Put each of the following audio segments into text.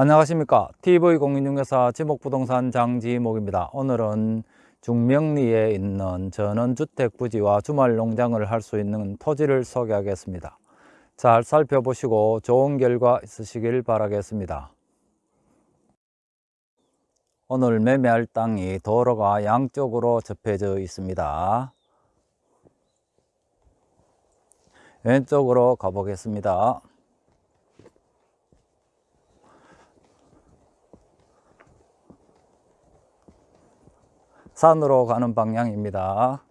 안녕하십니까. TV공인중개사 지목부동산 장지목입니다. 오늘은 중명리에 있는 전원주택 부지와 주말 농장을 할 수 있는 토지를 소개하겠습니다. 잘 살펴보시고 좋은 결과 있으시길 바라겠습니다. 오늘 매매할 땅이 도로가 양쪽으로 접해져 있습니다. 왼쪽으로 가보겠습니다 산으로 가는 방향입니다.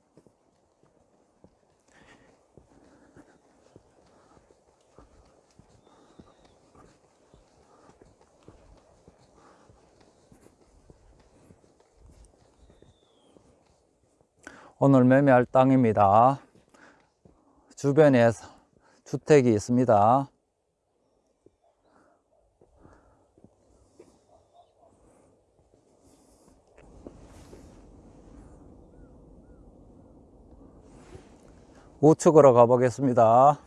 오늘 매매할 땅입니다. 주변에 주택이 있습니다. 우측으로 가보겠습니다.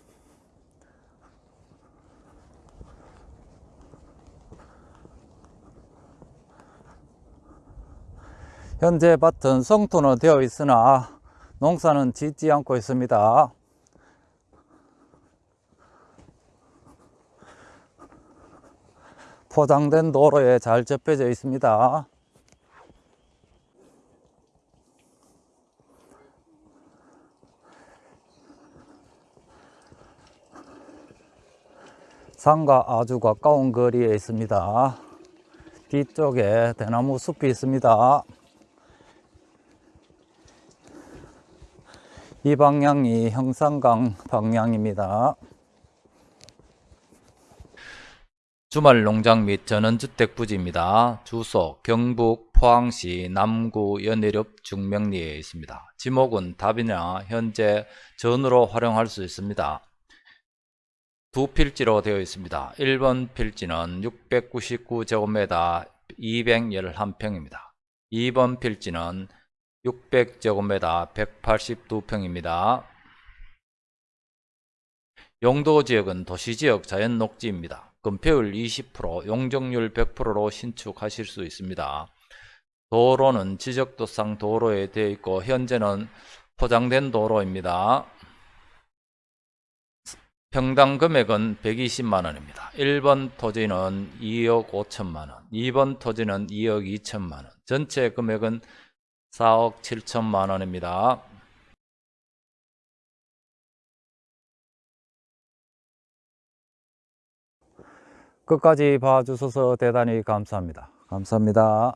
현재 밭은 성토는 되어 있으나 농사는 짓지 않고 있습니다. 포장된 도로에 잘 접혀져 있습니다. 산과 아주 가까운 거리에 있습니다. 뒤쪽에 대나무 숲이 있습니다. 이 방향이 형산강 방향입니다. 주말 농장 및 전원주택 부지입니다. 주소 경북 포항시 남구 연해읍 중명리에 있습니다. 지목은 답이나 현재 전으로 활용할 수 있습니다. 두 필지로 되어 있습니다. 1번 필지는 699제곱미터 211평입니다. 2번 필지는 600제곱미터 182평입니다. 용도지역은 도시지역 자연녹지입니다. 건폐율 20%, 용적률 100%로 신축하실 수 있습니다. 도로는 지적도상 도로에 되어 있고 현재는 포장된 도로입니다. 평당 금액은 120만 원입니다. 1번 토지는 2억 5천만 원, 2번 토지는 2억 2천만 원, 전체 금액은 4억 7천만 원입니다. 끝까지 봐주셔서 대단히 감사합니다. 감사합니다.